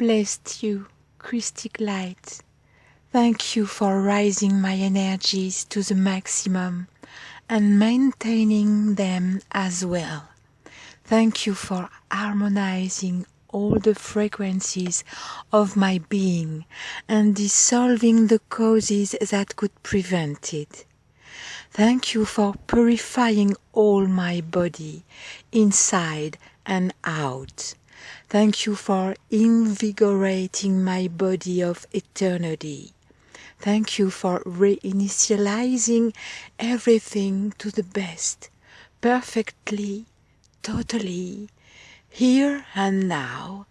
bless you, Christic Light. Thank you for raising my energies to the maximum and maintaining them as well. Thank you for harmonizing all the frequencies of my being and dissolving the causes that could prevent it. Thank you for purifying all my body, inside and out. Thank you for invigorating my body of eternity. Thank you for reinitializing everything to the best, perfectly, totally, here and now,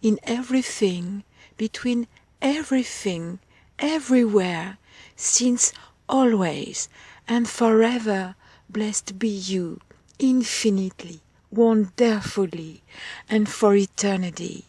in everything, between everything, everywhere, since always and forever blessed be you, infinitely, wonderfully, and for eternity.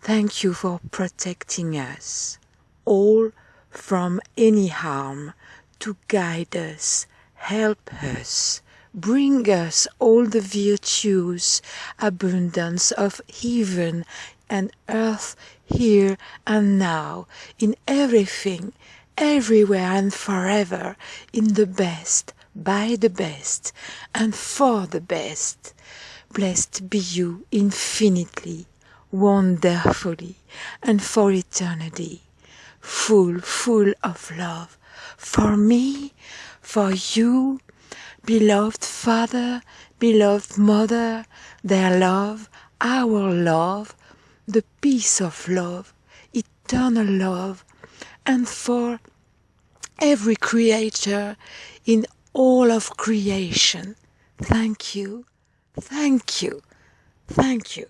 Thank you for protecting us, all from any harm, to guide us, help us, bring us all the virtues, abundance of heaven and earth here and now, in everything, everywhere and forever, in the best, by the best, and for the best. Blessed be you infinitely, wonderfully, and for eternity, full, full of love, for me, for you, beloved Father, beloved Mother, their love, our love, the peace of love, eternal love, and for every creature in all of creation. Thank you, thank you, thank you.